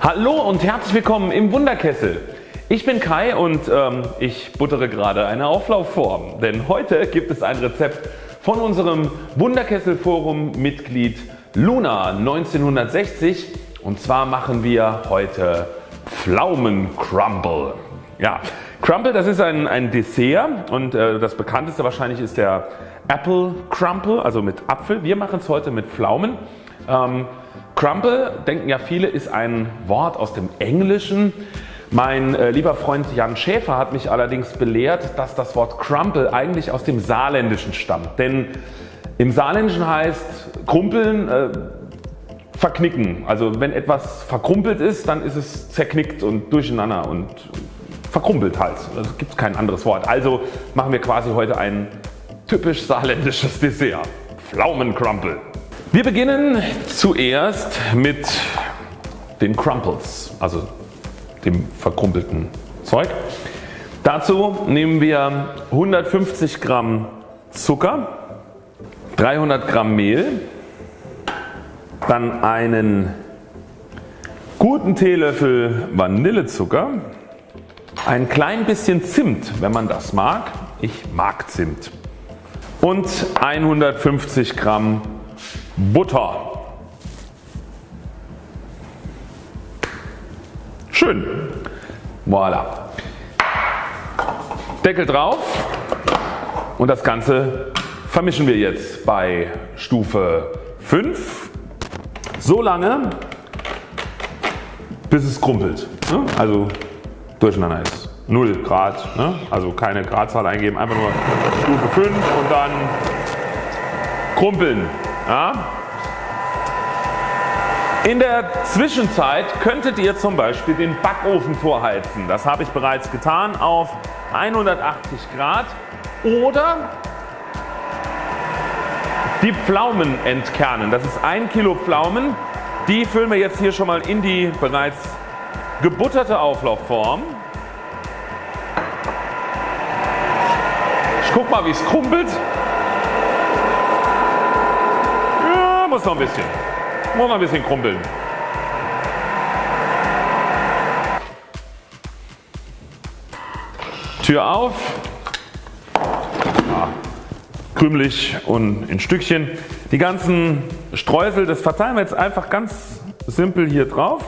Hallo und herzlich willkommen im Wunderkessel. Ich bin Kai und ähm, ich buttere gerade eine Auflaufform, denn heute gibt es ein Rezept von unserem Wunderkessel Forum Mitglied Luna 1960 und zwar machen wir heute Pflaumen Crumble. Ja, Crumble das ist ein, ein Dessert und äh, das bekannteste wahrscheinlich ist der Apple Crumble, also mit Apfel. Wir machen es heute mit Pflaumen. Ähm, Crumble, denken ja viele, ist ein Wort aus dem Englischen. Mein äh, lieber Freund Jan Schäfer hat mich allerdings belehrt, dass das Wort Crumble eigentlich aus dem Saarländischen stammt. Denn im Saarländischen heißt Krumpeln äh, verknicken. Also wenn etwas verkrumpelt ist, dann ist es zerknickt und durcheinander und verkrumpelt halt. Also gibt es kein anderes Wort. Also machen wir quasi heute ein typisch saarländisches Dessert. Pflaumencrumple. Wir beginnen zuerst mit den Crumples, also dem verkrumpelten Zeug. Dazu nehmen wir 150 Gramm Zucker, 300 Gramm Mehl, dann einen guten Teelöffel Vanillezucker, ein klein bisschen Zimt wenn man das mag, ich mag Zimt und 150 Gramm Butter. Schön. Voilà. Deckel drauf und das Ganze vermischen wir jetzt bei Stufe 5 so lange bis es krumpelt. Ne? Also durcheinander ist. 0 Grad, ne? also keine Gradzahl eingeben, einfach nur Stufe 5 und dann krumpeln. Ja? In der Zwischenzeit könntet ihr zum Beispiel den Backofen vorheizen. Das habe ich bereits getan auf 180 Grad oder die Pflaumen entkernen. Das ist 1 Kilo Pflaumen. Die füllen wir jetzt hier schon mal in die bereits gebutterte Auflaufform. Ich guck mal wie es krumpelt. Muss noch ein bisschen. Muss noch ein bisschen krumpeln. Tür auf. Ja, krümelig und in Stückchen. Die ganzen Streusel, das verteilen wir jetzt einfach ganz simpel hier drauf.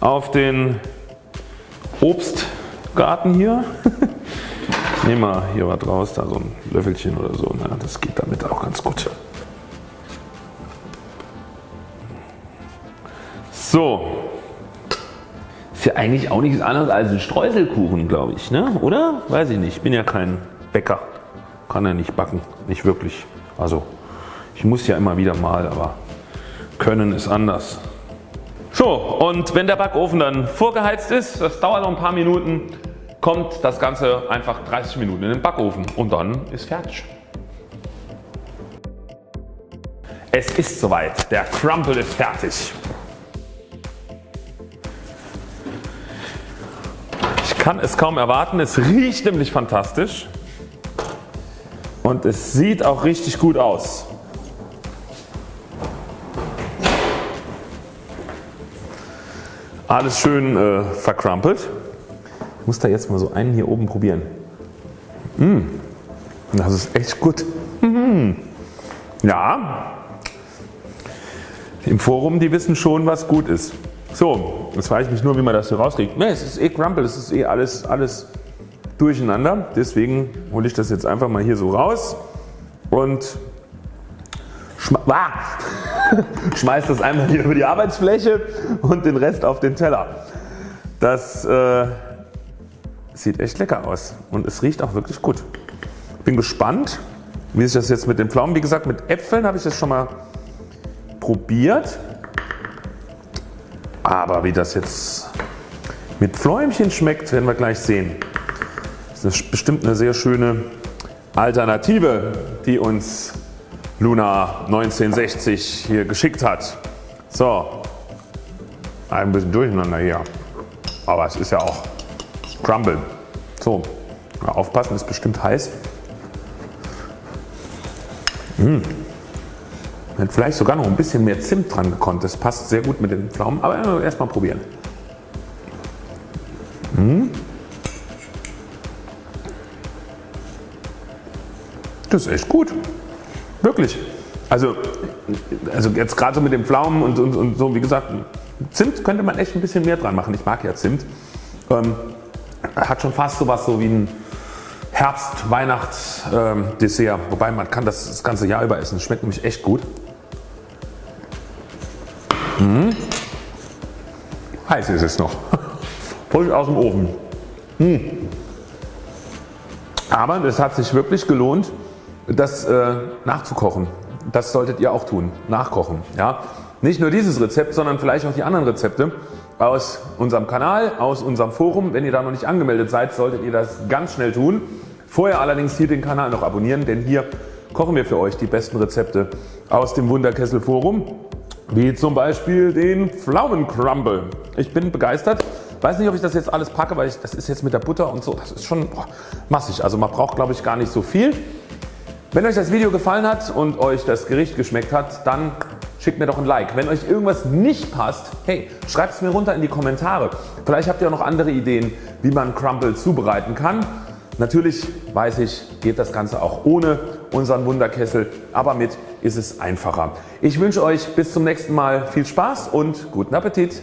Auf den Obstgarten hier. Ich nehme mal hier was raus, da so ein Löffelchen oder so. Na, das geht damit auch ganz gut. So. Ist ja eigentlich auch nichts anderes als ein Streuselkuchen glaube ich, ne? oder? Weiß ich nicht, ich bin ja kein Bäcker. Kann ja nicht backen, nicht wirklich. Also ich muss ja immer wieder mal, aber können ist anders. So und wenn der Backofen dann vorgeheizt ist, das dauert noch ein paar Minuten, kommt das Ganze einfach 30 Minuten in den Backofen und dann ist fertig. Es ist soweit, der Crumble ist fertig. Kann es kaum erwarten. Es riecht nämlich fantastisch und es sieht auch richtig gut aus. Alles schön äh, vercrumpelt. Ich muss da jetzt mal so einen hier oben probieren. Mmh, das ist echt gut. Mmh. Ja, im Forum die wissen schon was gut ist. So, jetzt frage ich mich nur wie man das hier rauskriegt. Ne, es ist eh Crumple, es ist eh alles, alles durcheinander. Deswegen hole ich das jetzt einfach mal hier so raus und ah, schmeiß das einmal hier über die Arbeitsfläche und den Rest auf den Teller. Das äh, sieht echt lecker aus und es riecht auch wirklich gut. Bin gespannt wie sich das jetzt mit den Pflaumen, wie gesagt mit Äpfeln habe ich das schon mal probiert. Aber wie das jetzt mit Fläumchen schmeckt werden wir gleich sehen. Das ist bestimmt eine sehr schöne Alternative die uns Luna 1960 hier geschickt hat. So, ein bisschen durcheinander hier. Aber es ist ja auch Crumble. So, aufpassen ist bestimmt heiß. Mmh. Wenn vielleicht sogar noch ein bisschen mehr Zimt dran gekonnt. Das passt sehr gut mit den Pflaumen, aber erstmal probieren. Mmh. Das ist echt gut. Wirklich. Also, also jetzt gerade so mit den Pflaumen und, und, und, so wie gesagt Zimt könnte man echt ein bisschen mehr dran machen. Ich mag ja Zimt. Ähm, hat schon fast sowas so wie ein Herbst-Weihnachts-Dessert. Ähm, Wobei man kann das das ganze Jahr über essen. Schmeckt nämlich echt gut. Mmh. Heiß ist es noch. Frisch aus dem Ofen. Mmh. Aber es hat sich wirklich gelohnt das äh, nachzukochen. Das solltet ihr auch tun, nachkochen. Ja? Nicht nur dieses Rezept, sondern vielleicht auch die anderen Rezepte aus unserem Kanal, aus unserem Forum. Wenn ihr da noch nicht angemeldet seid, solltet ihr das ganz schnell tun. Vorher allerdings hier den Kanal noch abonnieren, denn hier kochen wir für euch die besten Rezepte aus dem Wunderkessel Forum, wie zum Beispiel den Pflaumencrumble. Ich bin begeistert. Weiß nicht ob ich das jetzt alles packe, weil ich, das ist jetzt mit der Butter und so, das ist schon boah, massig. Also man braucht glaube ich gar nicht so viel. Wenn euch das Video gefallen hat und euch das Gericht geschmeckt hat, dann schickt mir doch ein Like. Wenn euch irgendwas nicht passt, hey, schreibt es mir runter in die Kommentare. Vielleicht habt ihr auch noch andere Ideen wie man Crumble zubereiten kann. Natürlich weiß ich geht das Ganze auch ohne unseren Wunderkessel, aber mit ist es einfacher. Ich wünsche euch bis zum nächsten Mal viel Spaß und guten Appetit.